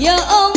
Ya Allah oh,